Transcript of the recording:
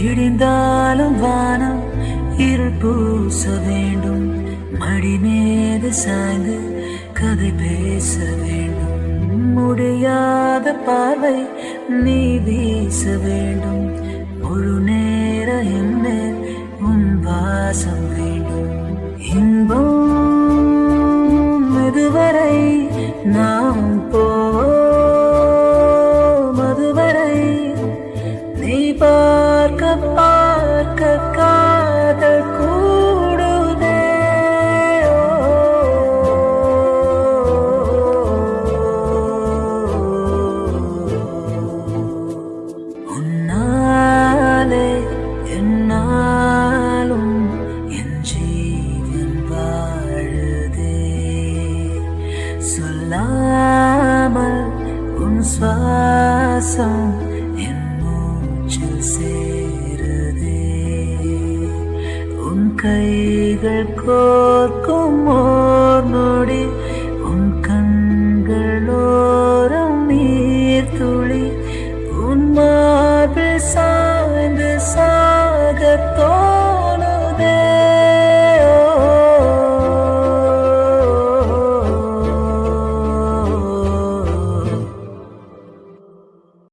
விடிந்தாலும் வானம் இருள் பூச வேண்டும். மடி மீது சாய்ந்து கதை பேச வேண்டும். முடியாத பார்வை நீ வீச வேண்டும். முழு நேர என்ன உன் வாசம் வேண்டும். இன்பம் இதுவரை நாம் போ அதுவரை நீ பா பார்க்க பார்க்க காதல் கூடுதே. உன்னாலே என்னாலும் என் ஜீவன் வாழுதே. சொல்லாமல் உன் சுவாசம் கைகள் கோர்க்கும் ஓர் நொடி உன் கண்களோரம் நீர் துளி உன் மார்பில்